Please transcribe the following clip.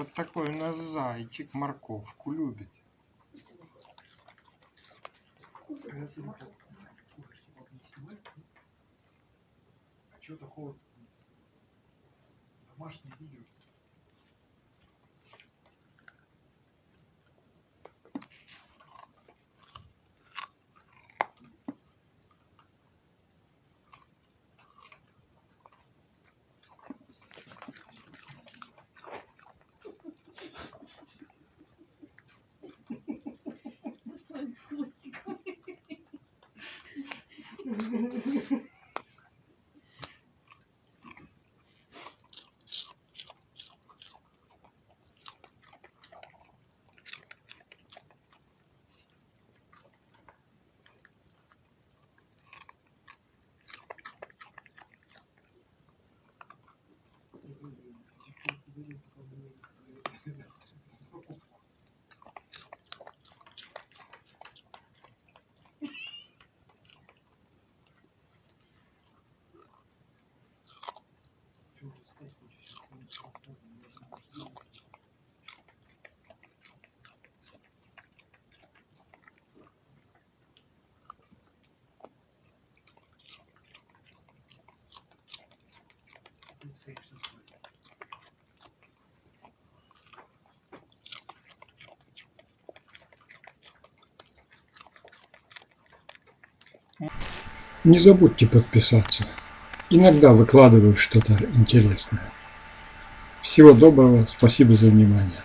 Вот такой у нас зайчик морковку любит. А что такого? Домашнее видео. Своим хвостиком. Не забудьте подписаться. Иногда выкладываю что-то интересное. Всего доброго, спасибо за внимание.